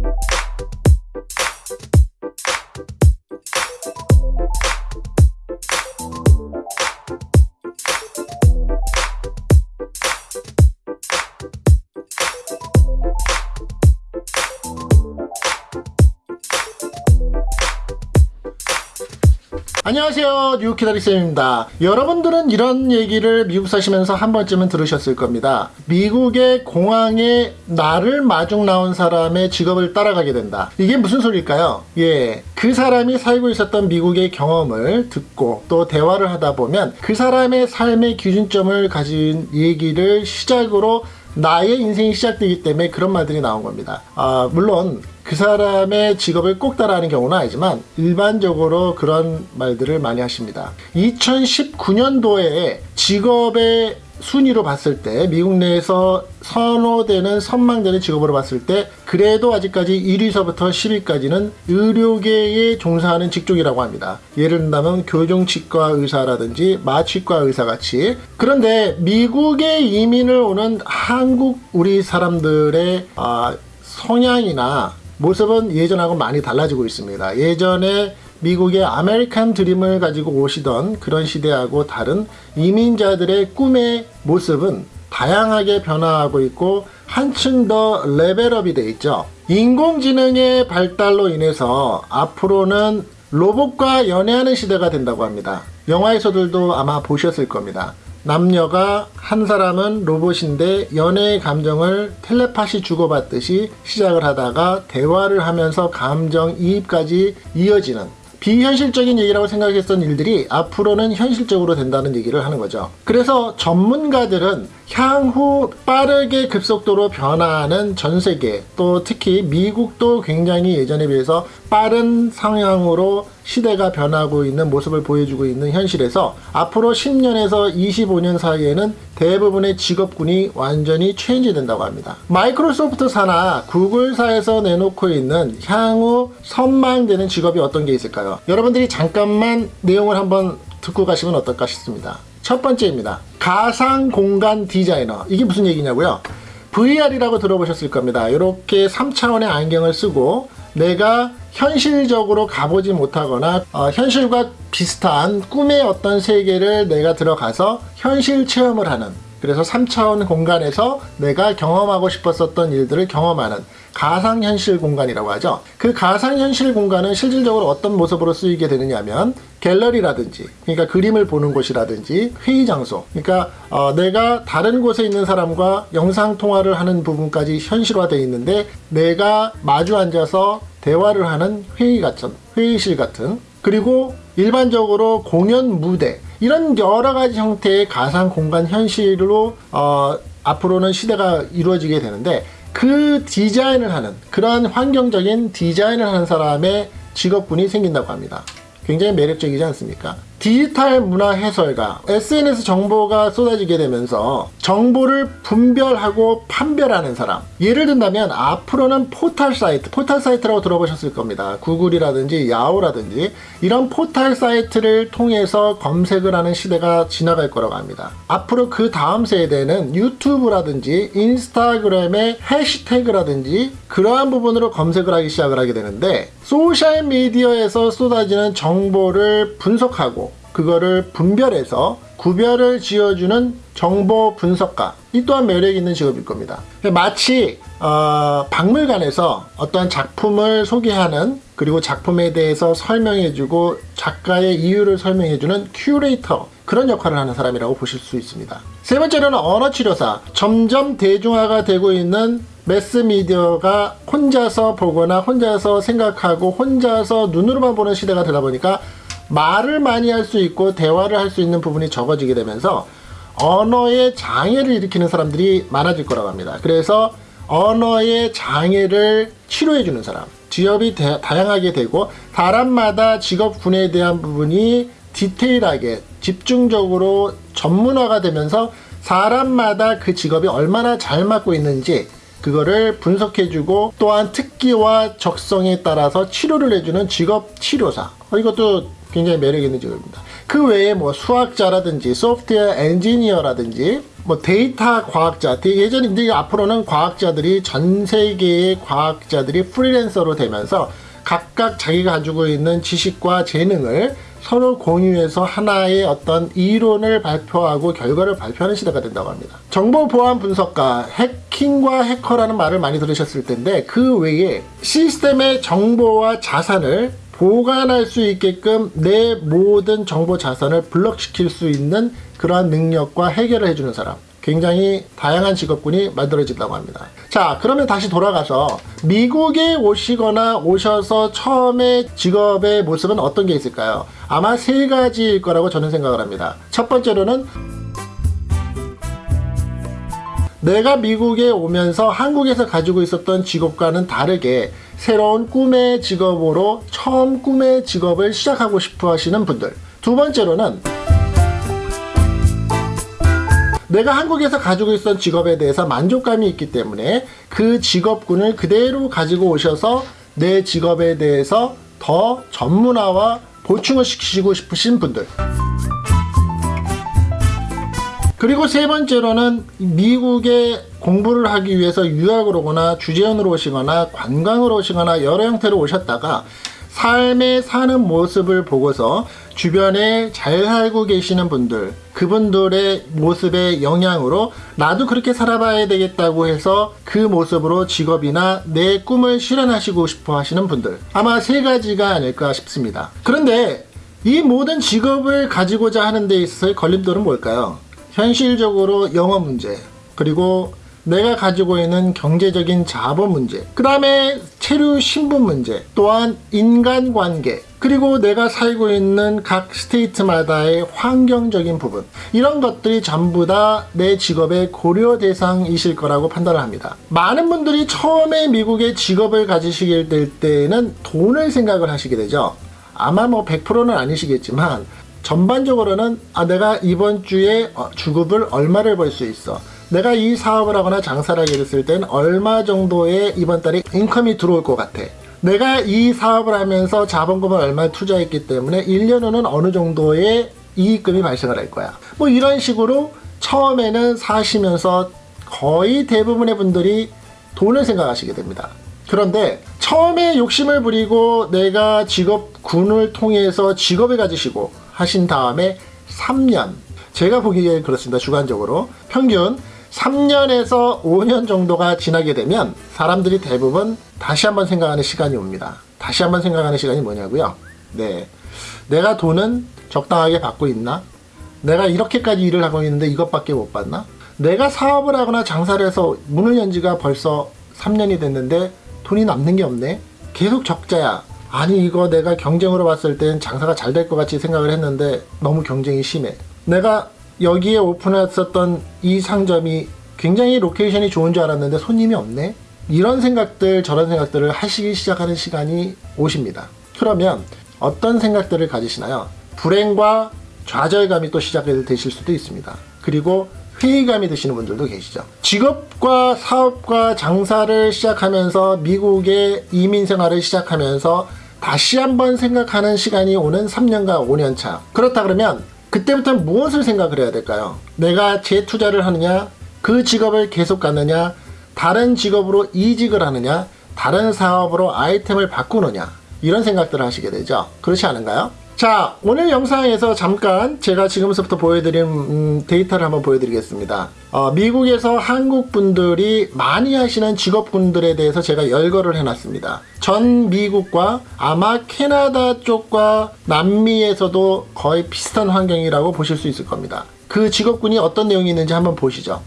you 안녕하세요. 뉴키다리쌤입니다. 여러분들은 이런 얘기를 미국 사시면서 한 번쯤은 들으셨을 겁니다. 미국의 공항에 나를 마중 나온 사람의 직업을 따라가게 된다. 이게 무슨 소리일까요? 예, 그 사람이 살고 있었던 미국의 경험을 듣고 또 대화를 하다 보면 그 사람의 삶의 기준점을 가진 얘기를 시작으로 나의 인생이 시작되기 때문에 그런 말들이 나온 겁니다. 아, 물론 그 사람의 직업을 꼭 따라하는 경우는 아니지만 일반적으로 그런 말들을 많이 하십니다. 2019년도에 직업의 순위로 봤을 때 미국 내에서 선호되는 선망되는 직업으로 봤을 때 그래도 아직까지 1위서부터 10위까지는 의료계에 종사하는 직종이라고 합니다. 예를 든다면 교정치과 의사라든지 마취과 의사 같이 그런데 미국에 이민을 오는 한국 우리 사람들의 아, 성향이나 모습은 예전하고 많이 달라지고 있습니다. 예전에 미국의 아메리칸 드림을 가지고 오시던 그런 시대하고 다른 이민자들의 꿈의 모습은 다양하게 변화하고 있고 한층 더 level up이 돼 있죠. 인공지능의 발달로 인해서 앞으로는 로봇과 연애하는 시대가 된다고 합니다. 영화에서들도 아마 보셨을 겁니다. 남녀가 한 사람은 로봇인데 연애의 감정을 텔레파시 주고받듯이 시작을 하다가 대화를 하면서 감정 이입까지 이어지는 비현실적인 얘기라고 생각했던 일들이 앞으로는 현실적으로 된다는 얘기를 하는 거죠. 그래서 전문가들은 향후 빠르게 급속도로 변화하는 전 세계 또 특히 미국도 굉장히 예전에 비해서 빠른 상향으로 시대가 변하고 있는 모습을 보여주고 있는 현실에서 앞으로 10년에서 25년 사이에는 대부분의 직업군이 완전히 체인지 된다고 합니다. 마이크로소프트사나 구글사에서 내놓고 있는 향후 선망되는 직업이 어떤 게 있을까요? 여러분들이 잠깐만 내용을 한번 듣고 가시면 어떨까 싶습니다. 첫 번째입니다. 가상 공간 디자이너. 이게 무슨 얘기냐고요? VR이라고 들어보셨을 겁니다. 이렇게 3차원의 안경을 쓰고 내가 현실적으로 가보지 못하거나 어, 현실과 비슷한 꿈의 어떤 세계를 내가 들어가서 현실 체험을 하는 그래서 3차원 공간에서 내가 경험하고 싶었었던 일들을 경험하는 가상현실 공간이라고 하죠. 그 가상현실 공간은 실질적으로 어떤 모습으로 쓰이게 되느냐면 갤러리라든지 그러니까 그림을 보는 곳이라든지 회의 장소 그러니까 어, 내가 다른 곳에 있는 사람과 영상 통화를 하는 부분까지 현실화되어 있는데 내가 마주 앉아서 대화를 하는 회의 같은 회의실 같은 그리고 일반적으로 공연 무대 이런 여러 가지 형태의 가상 공간 현실로 어, 앞으로는 시대가 이루어지게 되는데 그 디자인을 하는 그러한 환경적인 디자인을 하는 사람의 직업군이 생긴다고 합니다. 굉장히 매력적이지 않습니까? 디지털 문화 해설가 SNS 정보가 쏟아지게 되면서 정보를 분별하고 판별하는 사람. 예를 든다면 앞으로는 포털 사이트 포털 사이트라고 들어보셨을 겁니다. 구글이라든지 야후라든지 이런 포털 사이트를 통해서 검색을 하는 시대가 지나갈 거라고 합니다. 앞으로 그 다음 세대는 유튜브라든지 인스타그램의 해시태그라든지 그러한 부분으로 검색을 하기 시작을 하게 되는데 소셜미디어에서 쏟아지는 정보를 분석하고 그거를 분별해서 구별을 지어주는 정보 분석가 이 또한 매력 있는 직업일 겁니다. 마치 어, 박물관에서 어떤 작품을 소개하는 그리고 작품에 대해서 설명해주고 작가의 이유를 설명해주는 큐레이터 그런 역할을 하는 사람이라고 보실 수 있습니다. 세 번째로는 언어치료사 점점 대중화가 되고 있는 매스미디어가 혼자서 보거나 혼자서 생각하고 혼자서 눈으로만 보는 시대가 되다 보니까 말을 많이 할 수 있고 대화를 할 수 있는 부분이 적어지게 되면서 언어의 장애를 일으키는 사람들이 많아질 거라고 합니다. 그래서 언어의 장애를 치료해 주는 사람 직업이 대, 다양하게 되고 사람마다 직업 군에 대한 부분이 디테일하게 집중적으로 전문화가 되면서 사람마다 그 직업이 얼마나 잘 맞고 있는지 그거를 분석해주고 또한 특기와 적성에 따라서 치료를 해주는 직업 치료사 어, 이것도 굉장히 매력 있는 직업입니다. 그 외에 뭐 수학자라든지 소프트웨어 엔지니어라든지 뭐 데이터 과학자, 데- 예전에 이제 앞으로는 과학자들이 전 세계의 과학자들이 프리랜서로 되면서 각각 자기가 가지고 있는 지식과 재능을 서로 공유해서 하나의 어떤 이론을 발표하고 결과를 발표하는 시대가 된다고 합니다. 정보 보안 분석가, 해킹과 해커라는 말을 많이 들으셨을 텐데 그 외에 시스템의 정보와 자산을 보관할 수 있게끔 내 모든 정보 자산을 블럭시킬 수 있는 그러한 능력과 해결을 해주는 사람. 굉장히 다양한 직업군이 만들어진다고 합니다. 자, 그러면 다시 돌아가서 미국에 오시거나 오셔서 처음에 직업의 모습은 어떤 게 있을까요? 아마 세 가지일 거라고 저는 생각을 합니다. 첫 번째로는 내가 미국에 오면서 한국에서 가지고 있었던 직업과는 다르게 새로운 꿈의 직업으로 처음 꿈의 직업을 시작하고 싶어 하시는 분들. 두 번째로는 내가 한국에서 가지고 있었던 직업에 대해서 만족감이 있기 때문에 그 직업군을 그대로 가지고 오셔서 내 직업에 대해서 더 전문화와 보충을 시키시고 싶으신 분들. 그리고 세 번째로는 미국에 공부를 하기 위해서 유학을 오거나 주재원으로 오시거나 관광으로 오시거나 여러 형태로 오셨다가 삶에 사는 모습을 보고서 주변에 잘 살고 계시는 분들, 그분들의 모습의 영향으로 나도 그렇게 살아봐야 되겠다고 해서 그 모습으로 직업이나 내 꿈을 실현하시고 싶어 하시는 분들. 아마 세 가지가 아닐까 싶습니다. 그런데 이 모든 직업을 가지고자 하는 데 있어서의 걸림돌은 뭘까요? 현실적으로 영어 문제, 그리고 내가 가지고 있는 경제적인 자본 문제, 그 다음에 체류 신분 문제, 또한 인간관계, 그리고 내가 살고 있는 각 스테이트마다의 환경적인 부분, 이런 것들이 전부 다 내 직업의 고려 대상이실 거라고 판단을 합니다. 많은 분들이 처음에 미국에 직업을 가지시게 될 때는 돈을 생각을 하시게 되죠. 아마 뭐 100%는 아니시겠지만 전반적으로는 아 내가 이번 주에 어, 주급을 얼마를 벌 수 있어? 내가 이 사업을 하거나 장사를 하게 됐을 땐 얼마 정도의 이번 달에 인컴이 들어올 것 같아? 내가 이 사업을 하면서 자본금을 얼마 투자했기 때문에 1년 후는 어느 정도의 이익금이 발생을 할 거야? 뭐 이런 식으로 처음에는 사시면서 거의 대부분의 분들이 돈을 생각하시게 됩니다. 그런데 처음에 욕심을 부리고 내가 직업군을 통해서 직업을 가지시고 하신 다음에 3년. 제가 보기에 그렇습니다 주관적으로. 평균 3년에서 5년 정도가 지나게 되면 사람들이 대부분 다시 한번 생각하는 시간이 옵니다. 다시 한번 생각하는 시간이 뭐냐고요? 네. 내가 돈은 적당하게 받고 있나? 내가 이렇게까지 일을 하고 있는데 이것밖에 못 받나? 내가 사업을 하거나 장사를 해서 문을 연 지가 벌써 3년이 됐는데 돈이 남는 게 없네? 계속 적자야 아니 이거 내가 경쟁으로 봤을 땐 장사가 잘 될 것 같이 생각을 했는데 너무 경쟁이 심해. 내가 여기에 오픈했었던 이 상점이 굉장히 location이 좋은 줄 알았는데 손님이 없네? 이런 생각들 저런 생각들을 하시기 시작하는 시간이 오십니다. 그러면 어떤 생각들을 가지시나요? 불행과 좌절감이 또 시작이 되실 수도 있습니다. 그리고 회의감이 드시는 분들도 계시죠. 직업과 사업과 장사를 시작하면서 미국의 이민 생활을 시작하면서 다시 한번 생각하는 시간이 오는 3년과 5년 차. 그렇다 그러면 그때부터 무엇을 생각을 해야 될까요? 내가 재투자를 하느냐, 그 직업을 계속 갖느냐, 다른 직업으로 이직을 하느냐, 다른 사업으로 아이템을 바꾸느냐, 이런 생각들을 하시게 되죠. 그렇지 않은가요? 자 오늘 영상에서 잠깐 제가 지금부터 보여드린 음, 데이터를 한번 보여드리겠습니다. 어, 미국에서 한국 분들이 많이 하시는 직업군들에 대해서 제가 열거를 해놨습니다. 전 미국과 아마 캐나다 쪽과 남미에서도 거의 비슷한 환경이라고 보실 수 있을 겁니다. 그 직업군이 어떤 내용이 있는지 한번 보시죠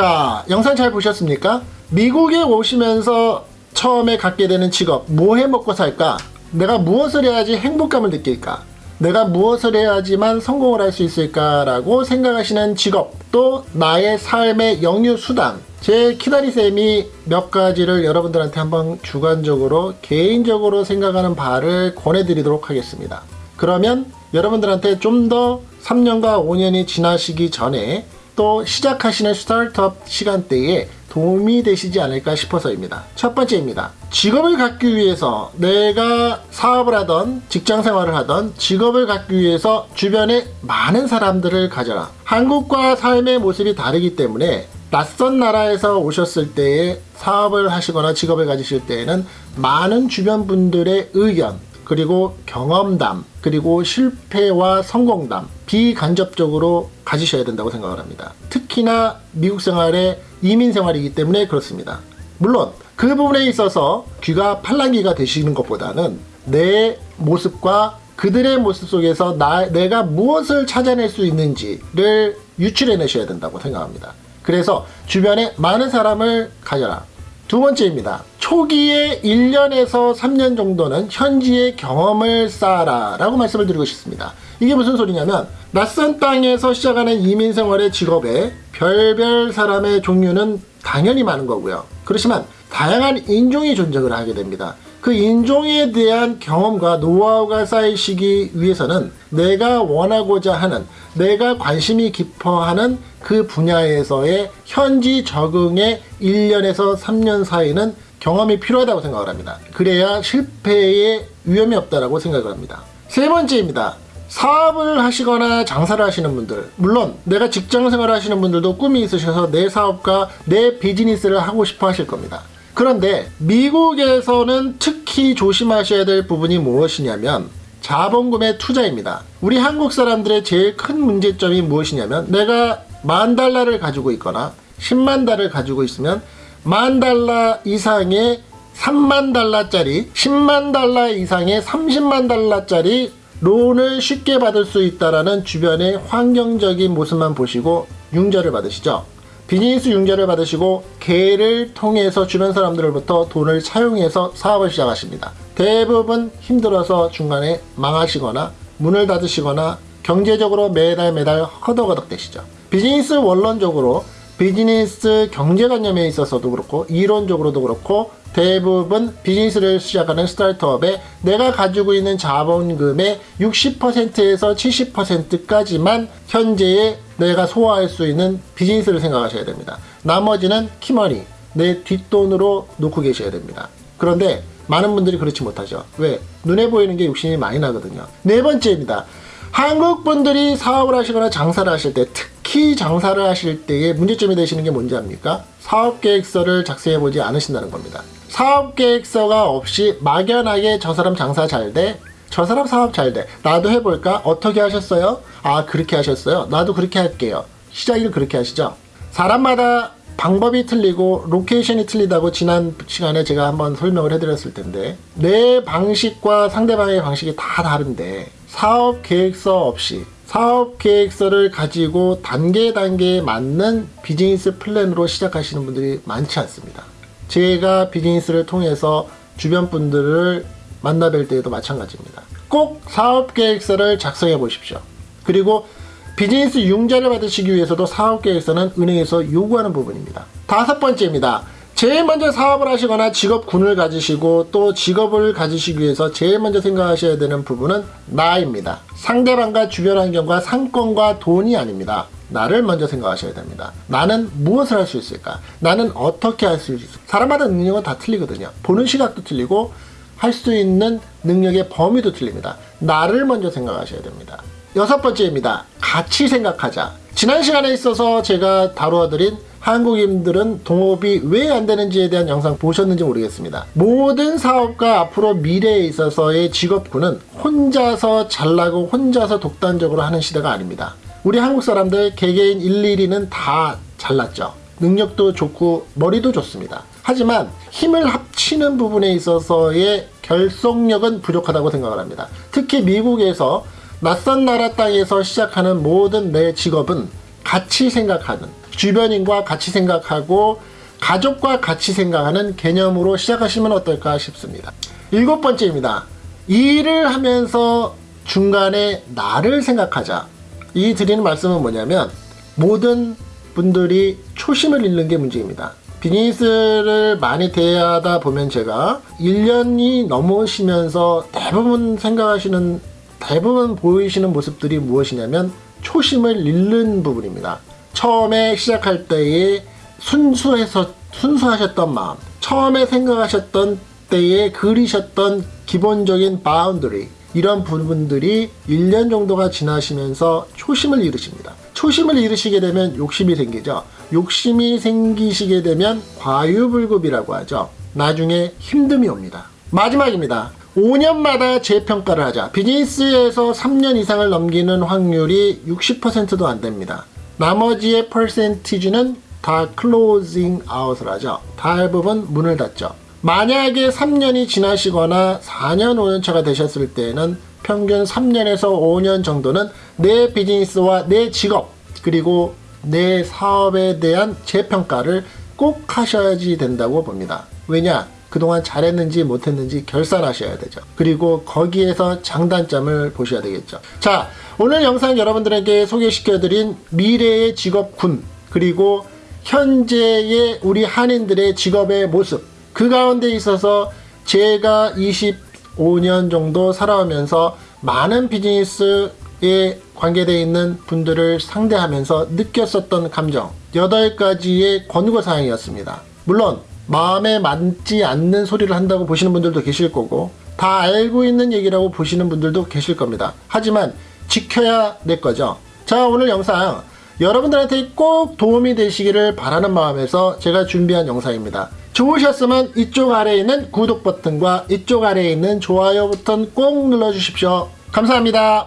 자, 영상 잘 보셨습니까? 미국에 오시면서 처음에 갖게 되는 직업, 뭐 해 먹고 살까? 내가 무엇을 해야지 행복감을 느낄까? 내가 무엇을 해야지만 성공을 할 수 있을까 라고 생각하시는 직업, 또 나의 삶의 영유 수단. 제 키다리쌤이 몇 가지를 여러분들한테 한번 주관적으로, 개인적으로 생각하는 바를 권해드리도록 하겠습니다. 그러면 여러분들한테 좀 더 3년과 5년이 지나시기 전에 또 시작하시는 스타트업 시간대에 도움이 되시지 않을까 싶어서입니다. 첫 번째입니다. 직업을 갖기 위해서 내가 사업을 하던 직장 생활을 하던 직업을 갖기 위해서 주변에 많은 사람들을 가져라. 한국과 삶의 모습이 다르기 때문에 낯선 나라에서 오셨을 때에 사업을 하시거나 직업을 가지실 때에는 많은 주변 분들의 의견, 그리고 경험담, 그리고 실패와 성공담, 비간접적으로 가지셔야 된다고 생각을 합니다. 특히나 미국 생활의 이민 생활이기 때문에 그렇습니다. 물론 그 부분에 있어서 귀가 팔랑귀가 되시는 것보다는 내 모습과 그들의 모습 속에서 나, 내가 무엇을 찾아낼 수 있는지를 유출해내셔야 된다고 생각합니다. 그래서 주변에 많은 사람을 가져라. 두 번째입니다. 초기에 1년에서 3년 정도는 현지의 경험을 쌓아라 라고 말씀을 드리고 싶습니다. 이게 무슨 소리냐면 낯선 땅에서 시작하는 이민 생활의 직업에 별별 사람의 종류는 당연히 많은 거고요. 그렇지만 다양한 인종이 존재를 하게 됩니다. 그 인종에 대한 경험과 노하우가 쌓이시기 위해서는 내가 원하고자 하는 내가 관심이 깊어하는 그 분야에서의 현지 적응의 1년에서 3년 사이는 경험이 필요하다고 생각을 합니다. 그래야 실패의 위험이 없다고 생각을 합니다. 세 번째입니다. 사업을 하시거나 장사를 하시는 분들 물론 내가 직장 생활을 하시는 분들도 꿈이 있으셔서 내 사업과 내 비즈니스를 하고 싶어 하실 겁니다. 그런데 미국에서는 특히 조심하셔야 될 부분이 무엇이냐면 자본금의 투자입니다. 우리 한국 사람들의 제일 큰 문제점이 무엇이냐면 내가 만 달러를 가지고 있거나 10만 달러를 가지고 있으면 만 달러 이상의 3만 달러짜리 10만 달러 이상의 30만 달러짜리 론을 쉽게 받을 수 있다라는 주변의 환경적인 모습만 보시고 융자를 받으시죠. 비즈니스 융자를 받으시고 개를 통해서 주변 사람들로부터 돈을 차용해서 사업을 시작하십니다. 대부분 힘들어서 중간에 망하시거나 문을 닫으시거나 경제적으로 매달 매달 허덕허덕 되시죠. 비즈니스 원론적으로 비즈니스 경제관념에 있어서도 그렇고 이론적으로도 그렇고 대부분 비즈니스를 시작하는 스타트업에 내가 가지고 있는 자본금의 60%에서 70%까지만 현재의 내가 소화할 수 있는 비즈니스를 생각하셔야 됩니다. 나머지는 키머니, 내 뒷돈으로 놓고 계셔야 됩니다. 그런데 많은 분들이 그렇지 못하죠. 왜? 눈에 보이는 게 욕심이 많이 나거든요. 네 번째입니다. 한국 분들이 사업을 하시거나 장사를 하실 때 특 히 장사를 하실 때의 문제점이 되시는 게 뭔지 압니까? 사업 계획서를 작성해 보지 않으신다는 겁니다. 사업 계획서가 없이 막연하게 저 사람 장사 잘 돼. 저 사람 사업 잘 돼. 나도 해볼까? 어떻게 하셨어요? 아, 그렇게 하셨어요? 나도 그렇게 할게요. 시작을 그렇게 하시죠. 사람마다 방법이 틀리고 location이 틀리다고 지난 시간에 제가 한번 설명을 해드렸을 텐데 내 방식과 상대방의 방식이 다 다른데 사업 계획서 없이 사업 계획서를 가지고 단계 단계에 맞는 비즈니스 플랜으로 시작하시는 분들이 많지 않습니다. 제가 비즈니스를 통해서 주변 분들을 만나 뵐 때에도 마찬가지입니다. 꼭 사업 계획서를 작성해 보십시오. 그리고 비즈니스 융자를 받으시기 위해서도 사업 계획서는 은행에서 요구하는 부분입니다. 다섯 번째입니다. 제일 먼저 사업을 하시거나 직업군을 가지시고 또 직업을 가지시기 위해서 제일 먼저 생각하셔야 되는 부분은 나입니다. 상대방과 주변 환경과 상권과 돈이 아닙니다. 나를 먼저 생각하셔야 됩니다. 나는 무엇을 할 수 있을까? 나는 어떻게 할 수 있을까? 사람마다 능력은 다 틀리거든요. 보는 시각도 틀리고 할 수 있는 능력의 범위도 틀립니다. 나를 먼저 생각하셔야 됩니다. 여섯 번째입니다. 같이 생각하자. 지난 시간에 있어서 제가 다루어드린 한국인들은 동업이 왜 안 되는지에 대한 영상 보셨는지 모르겠습니다. 모든 사업가 앞으로 미래에 있어서의 직업군은 혼자서 잘나고 혼자서 독단적으로 하는 시대가 아닙니다. 우리 한국 사람들 개개인 일일이는 다 잘났죠. 능력도 좋고 머리도 좋습니다. 하지만 힘을 합치는 부분에 있어서의 결속력은 부족하다고 생각을 합니다. 특히 미국에서 낯선 나라 땅에서 시작하는 모든 내 직업은 같이 생각하는 주변인과 같이 생각하고 가족과 같이 생각하는 개념으로 시작하시면 어떨까 싶습니다. 일곱 번째입니다. 일을 하면서 중간에 나를 생각하자. 이 드리는 말씀은 뭐냐면 모든 분들이 초심을 잃는 게 문제입니다. 비즈니스를 많이 대하다 보면 제가 1년이 넘으시면서 대부분 생각하시는 대부분 보이시는 모습들이 무엇이냐면 초심을 잃는 부분입니다. 처음에 시작할 때에 순수해서 순수하셨던 마음, 처음에 생각하셨던 때에 그리셨던 기본적인 boundary 이런 부분들이 1년 정도가 지나시면서 초심을 잃으십니다. 초심을 잃으시게 되면 욕심이 생기죠. 욕심이 생기시게 되면 과유불급이라고 하죠. 나중에 힘듦이 옵니다. 마지막입니다. 5년마다 재평가를 하자. 비즈니스에서 3년 이상을 넘기는 확률이 60%도 안 됩니다. 나머지의 퍼센티지는 다 closing out을 하죠. 대부분 문을 닫죠. 만약에 3년이 지나시거나 4년, 5년 차가 되셨을 때에는 평균 3년에서 5년 정도는 내 비즈니스와 내 직업 그리고 내 사업에 대한 재평가를 꼭 하셔야지 된다고 봅니다. 왜냐? 그동안 잘했는지 못했는지 결산하셔야 되죠. 그리고 거기에서 장단점을 보셔야 되겠죠. 자, 오늘 영상 여러분들에게 소개시켜드린 미래의 직업군, 그리고 현재의 우리 한인들의 직업의 모습, 그 가운데 있어서 제가 25년 정도 살아오면서 많은 비즈니스에 관계되어 있는 분들을 상대하면서 느꼈었던 감정, 8가지의 권고사항이었습니다. 물론, 마음에 맞지 않는 소리를 한다고 보시는 분들도 계실 거고, 다 알고 있는 얘기라고 보시는 분들도 계실 겁니다. 하지만 지켜야 될 거죠. 자, 오늘 영상 여러분들한테 꼭 도움이 되시기를 바라는 마음에서 제가 준비한 영상입니다. 좋으셨으면 이쪽 아래에 있는 구독 버튼과 이쪽 아래에 있는 좋아요 버튼 꼭 눌러주십시오. 감사합니다.